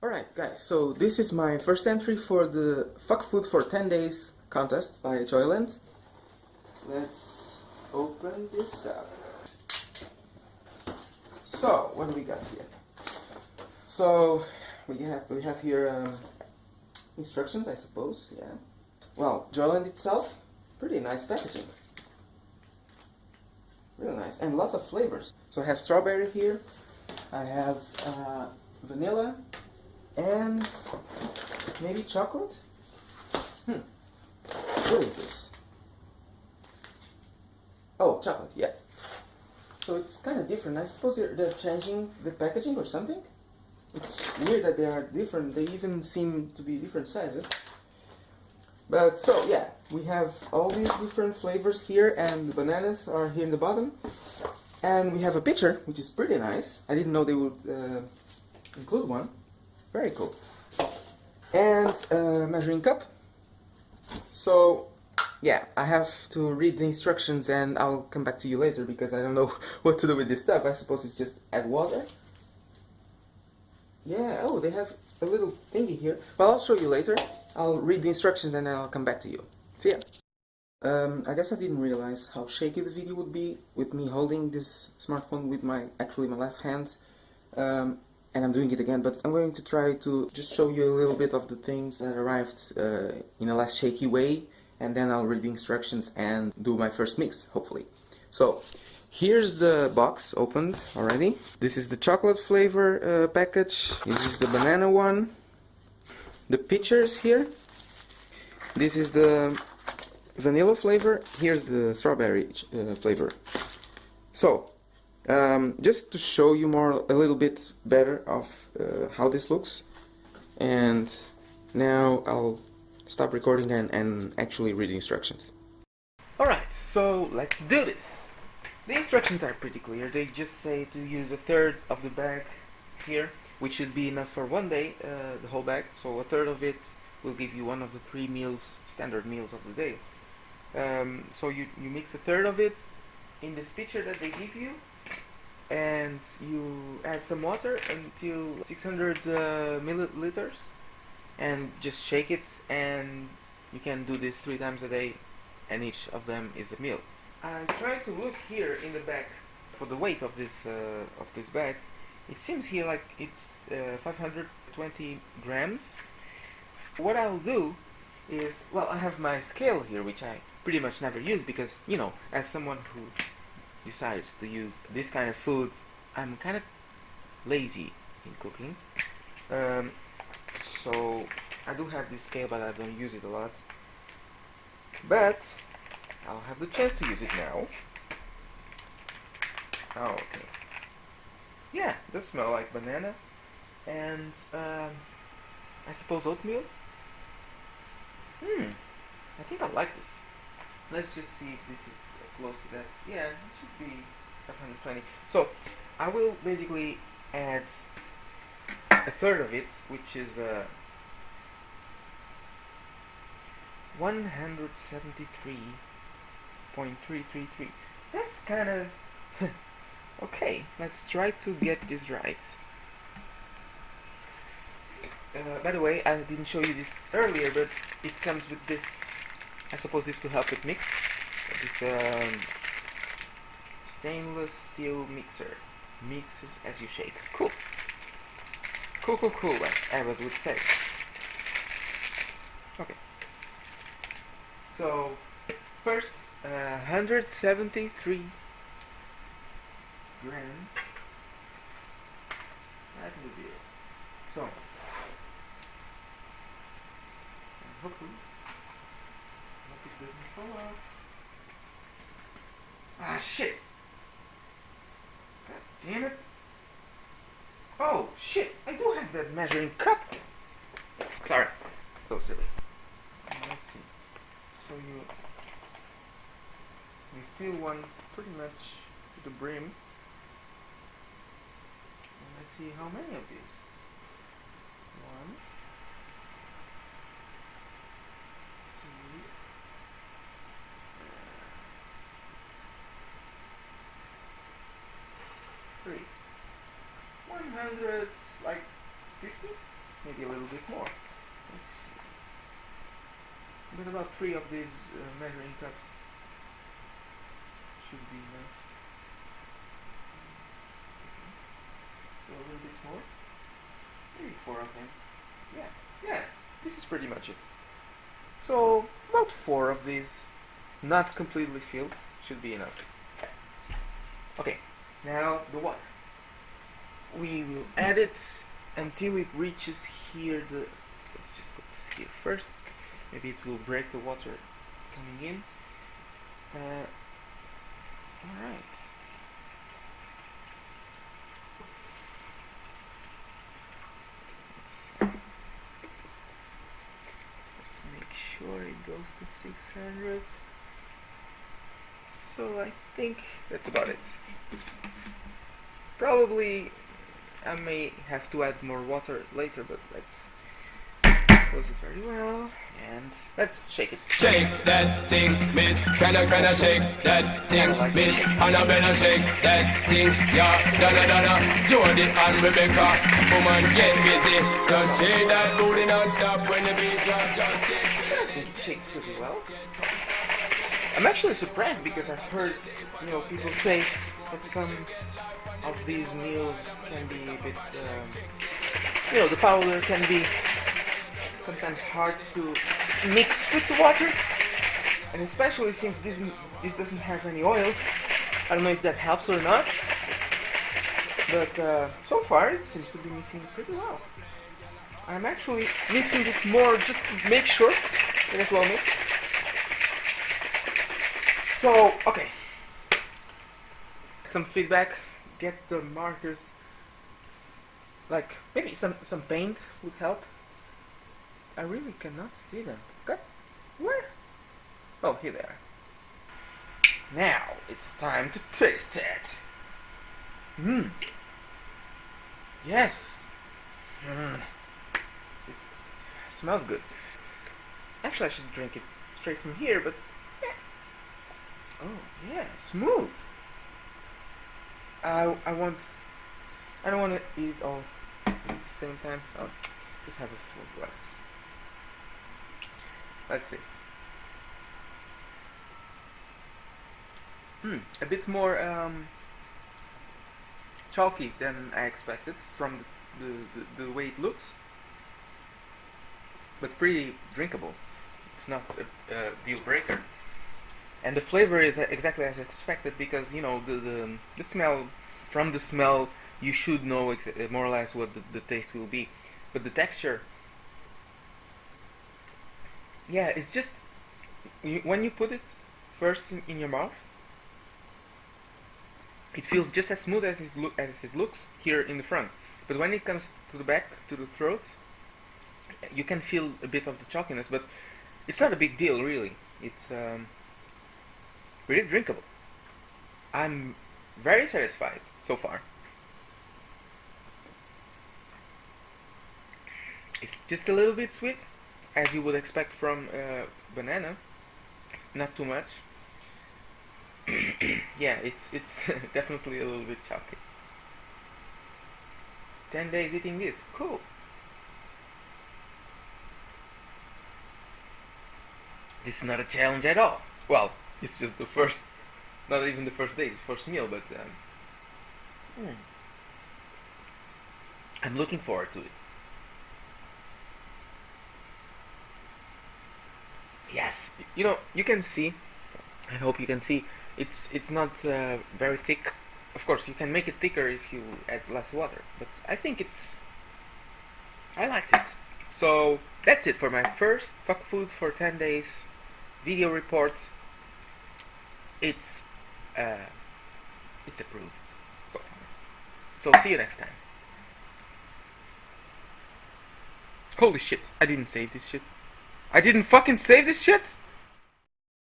Alright guys, so this is my first entry for the Fuck Food for 10 Days contest by Joylent. Let's open this up. So, what do we got here? So, we have, we have here um, instructions, I suppose, yeah. Well, Joylent itself, pretty nice packaging. Really nice, and lots of flavors. So I have strawberry here, I have uh, vanilla, and maybe chocolate? Hmm. What is this? Oh, chocolate, yeah. So it's kind of different. I suppose they're, they're changing the packaging or something? It's weird that they are different. They even seem to be different sizes. But so, yeah, we have all these different flavors here and the bananas are here in the bottom. And we have a picture, which is pretty nice. I didn't know they would uh, include one. Very cool. And a measuring cup. So, yeah, I have to read the instructions and I'll come back to you later because I don't know what to do with this stuff. I suppose it's just add water. Yeah, oh, they have a little thingy here. Well, I'll show you later. I'll read the instructions and I'll come back to you. See ya. Um, I guess I didn't realize how shaky the video would be with me holding this smartphone with my, actually my left hand. Um, and I'm doing it again, but I'm going to try to just show you a little bit of the things that arrived uh, in a less shaky way, and then I'll read the instructions and do my first mix, hopefully. So, here's the box opened already. This is the chocolate flavor uh, package, this is the banana one, the pictures here, this is the vanilla flavor, here's the strawberry uh, flavor. So, um, just to show you more a little bit better of uh, how this looks. And now I'll stop recording and, and actually read the instructions. Alright so let's do this. The instructions are pretty clear. They just say to use a third of the bag here which should be enough for one day uh, the whole bag. So a third of it will give you one of the three meals standard meals of the day. Um, so you, you mix a third of it in this pitcher that they give you and you add some water until 600 uh, milliliters and just shake it and you can do this three times a day and each of them is a meal. I tried to look here in the back for the weight of this uh, of this bag. It seems here like it's uh, 520 grams. What I'll do is, well, I have my scale here, which I pretty much never use because, you know, as someone who decides to use this kind of food, I'm kind of lazy in cooking. Um, so I do have this scale, but I don't use it a lot. But I'll have the chance to use it now. Oh, okay. Yeah, does smell like banana and um, I suppose oatmeal. Hmm, I think I like this. Let's just see if this is close to that. Yeah, it should be 520. So I will basically add a third of it, which is uh, 173.333. That's kind of okay. Let's try to get this right. Uh, by the way, I didn't show you this earlier, but it comes with this. I suppose this to help it mix this um, stainless steel mixer. Mixes as you shake. Cool. Cool cool cool as Abed would say. Okay. So first uh, 173 grams. In the zero so hopefully hope it doesn't fall off Ah, shit. God damn it. Oh, shit. I do have that measuring cup. Sorry. So silly. Let's see. So you... You fill one pretty much to the brim. And let's see how many of these. One. 100, like 50? maybe a little bit more. Let's see. But about three of these uh, measuring cups should be enough. So a little bit more. Maybe four of them. Yeah, yeah. This is pretty much it. So about four of these, not completely filled, should be enough. Okay, now the water. We will add it until it reaches here. The so let's just put this here first. Maybe it will break the water coming in. Uh, all right. Let's, let's make sure it goes to 600. So I think that's about it. Probably I may have to add more water later, but let's close it very well and let's shake it. Shake that thing, miss. Can I, can I shake that thing, like miss? And I better shake that thing, yeah. Donna, Donna, Jody and Rebecca, woman get busy. Just shake that booty non-stop when the beat drop. Just shake it shakes pretty well. I'm actually surprised because I've heard, you know, people say that some of these meals can be a bit, um, you know, the powder can be sometimes hard to mix with the water, and especially since this this doesn't have any oil. I don't know if that helps or not, but uh, so far it seems to be mixing pretty well. I'm actually mixing it more just to make sure it is well mixed. So, okay. Some feedback. Get the markers. Like, maybe some, some paint would help. I really cannot see them. Got where? Oh, here they are. Now it's time to taste it. Mmm. Yes. Mmm. It smells good. Actually, I should drink it straight from here, but yeah. Oh yeah, smooth. I I want. I don't want to eat all at the same time. I'll just have a full glass. Let's see. Hmm, a bit more um, chalky than I expected from the, the, the, way it looks, but pretty drinkable. It's not a, a deal breaker, and the flavor is exactly as expected because you know the the, the smell from the smell you should know more or less what the, the taste will be, but the texture yeah, it's just when you put it first in, in your mouth, it feels just as smooth as it, as it looks here in the front. But when it comes to the back, to the throat, you can feel a bit of the chalkiness, but it's not a big deal really. It's um, really drinkable. I'm very satisfied so far. It's just a little bit sweet, as you would expect from uh, banana. Not too much. yeah, it's it's definitely a little bit chalky. Ten days eating this, cool. This is not a challenge at all. Well, it's just the first, not even the first day, it's first meal, but um, hmm. I'm looking forward to it. Yes, you know you can see. I hope you can see. It's it's not uh, very thick. Of course, you can make it thicker if you add less water. But I think it's. I liked it. So that's it for my first fuck food for ten days video report. It's uh, it's approved so. So see you next time. Holy shit! I didn't save this shit. I didn't fucking save this shit?